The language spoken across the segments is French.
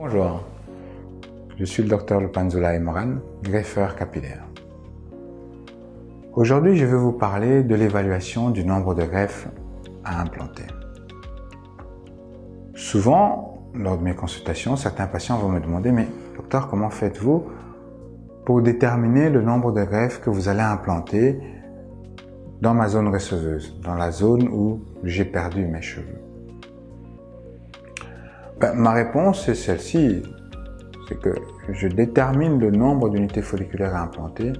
Bonjour, je suis le docteur Lupanzula Moran, greffeur capillaire. Aujourd'hui, je vais vous parler de l'évaluation du nombre de greffes à implanter. Souvent, lors de mes consultations, certains patients vont me demander « Mais docteur, comment faites-vous pour déterminer le nombre de greffes que vous allez implanter dans ma zone receveuse, dans la zone où j'ai perdu mes cheveux? Ben, ma réponse est celle-ci, c'est que je détermine le nombre d'unités folliculaires à implanter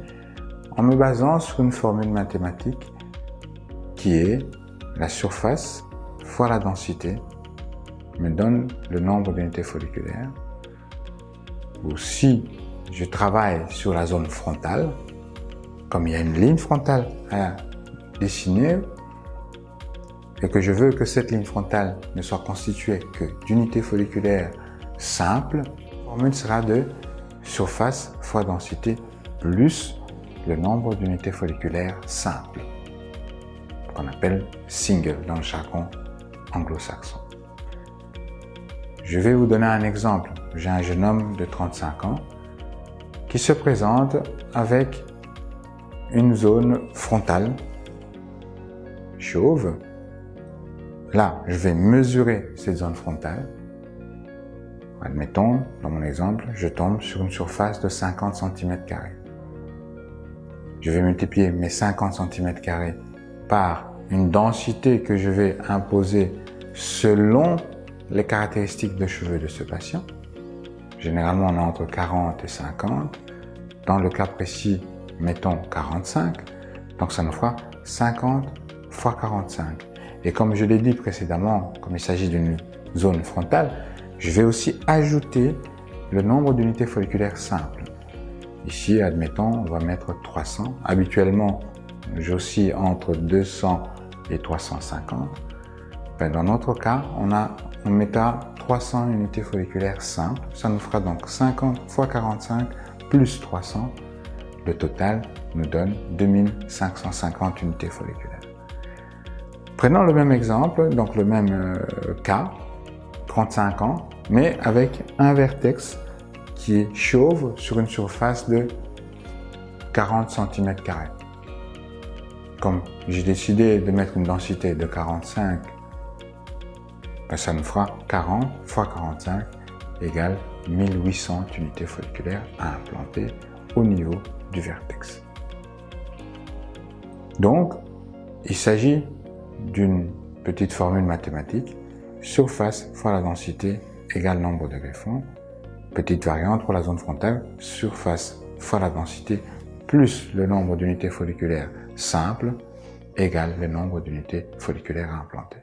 en me basant sur une formule mathématique qui est la surface fois la densité me donne le nombre d'unités folliculaires. Ou si je travaille sur la zone frontale, comme il y a une ligne frontale à dessiner et que je veux que cette ligne frontale ne soit constituée que d'unités folliculaires simples, la formule sera de surface fois densité plus le nombre d'unités folliculaires simples, qu'on appelle single dans le jargon anglo-saxon. Je vais vous donner un exemple. J'ai un jeune homme de 35 ans qui se présente avec une zone frontale chauve. Là, je vais mesurer cette zone frontale. Admettons, dans mon exemple, je tombe sur une surface de 50 cm. Je vais multiplier mes 50 cm par une densité que je vais imposer selon les caractéristiques de cheveux de ce patient. Généralement, on est entre 40 et 50. Dans le cas précis, mettons 45. Donc, ça nous fera 50 fois 45. Et comme je l'ai dit précédemment, comme il s'agit d'une zone frontale, je vais aussi ajouter le nombre d'unités folliculaires simples. Ici, admettons, on va mettre 300. Habituellement, j'oscille entre 200 et 350. Ben, dans notre cas, on, a, on mettra 300 unités folliculaires simples. Ça nous fera donc 50 fois 45 plus 300. Le total nous donne 2550 unités folliculaires. Prenons le même exemple, donc le même euh, cas, 35 ans, mais avec un vertex qui est chauve sur une surface de 40 cm. Comme j'ai décidé de mettre une densité de 45, ben, ça nous fera 40 fois 45 égale 1800 unités folliculaires à implanter au niveau du vertex. Donc, il s'agit d'une petite formule mathématique, surface fois la densité égale nombre de greffons, petite variante pour la zone frontale, surface fois la densité plus le nombre d'unités folliculaires simples égale le nombre d'unités folliculaires à implanter.